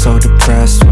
So depressed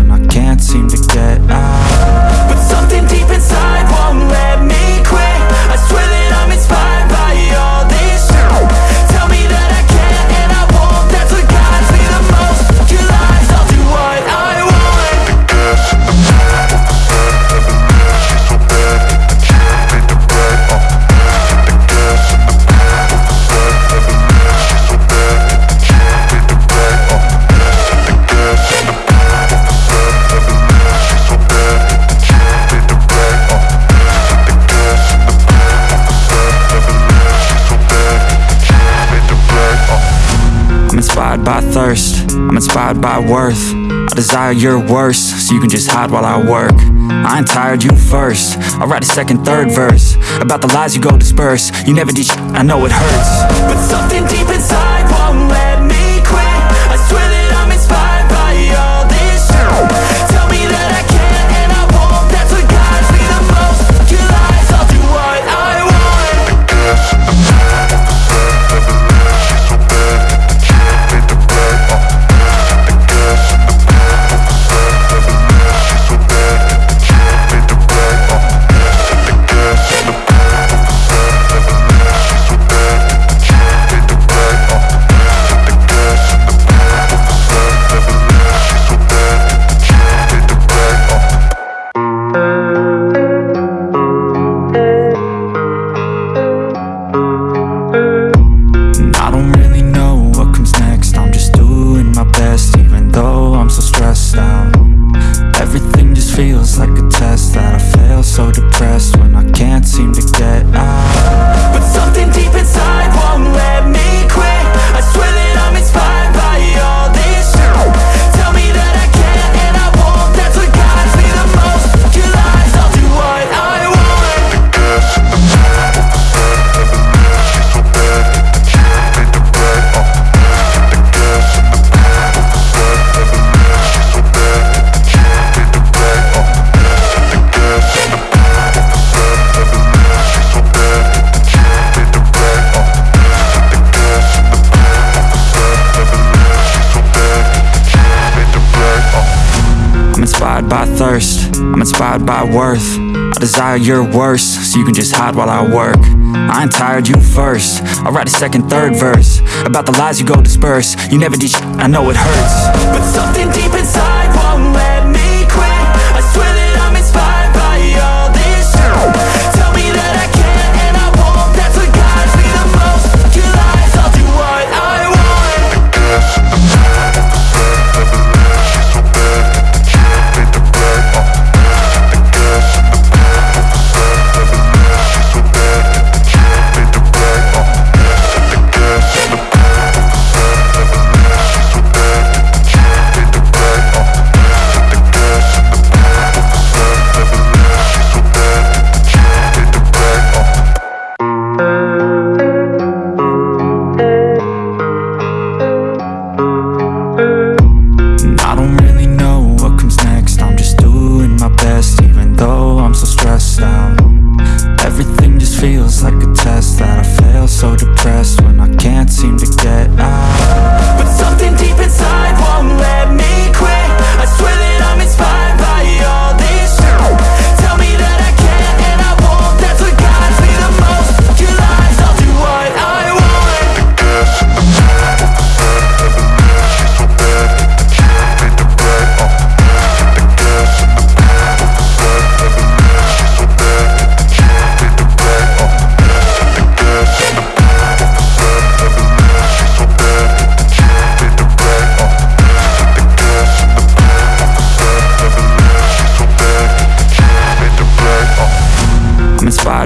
by thirst, I'm inspired by worth. I desire your worst, so you can just hide while I work. I ain't tired, you first. I'll write a second, third verse. About the lies you go disperse. You never did I know it hurts. But something deep inside I'm by worth. I desire your worst, so you can just hide while I work. I ain't tired, you first. I'll write a second, third verse. About the lies you go disperse. You never did I know it hurts. But something deep inside won't let so depressed when I can't seem to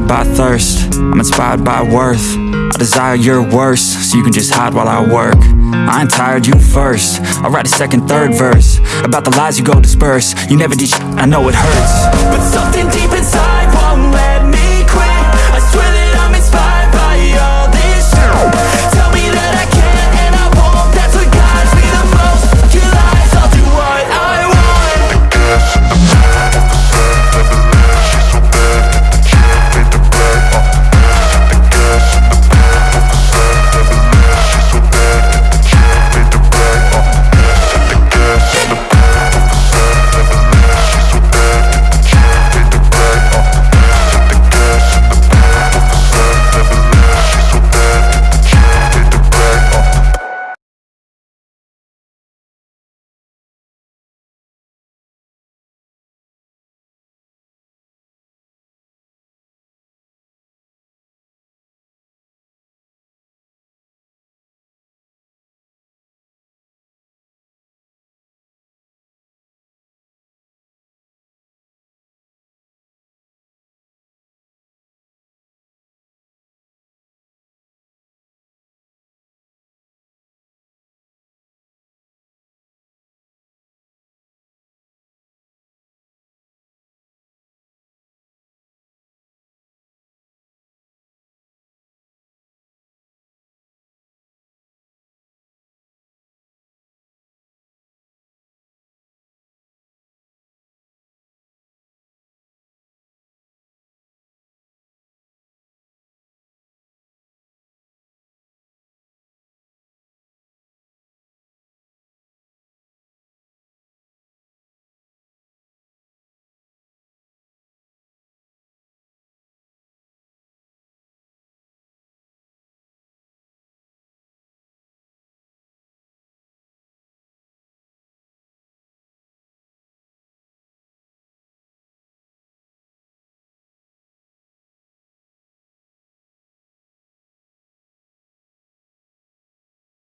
inspired by thirst, I'm inspired by worth. I desire your worst, so you can just hide while I work. I ain't tired, you first. I'll write a second, third verse. About the lies you go disperse. You never did I know it hurts. But something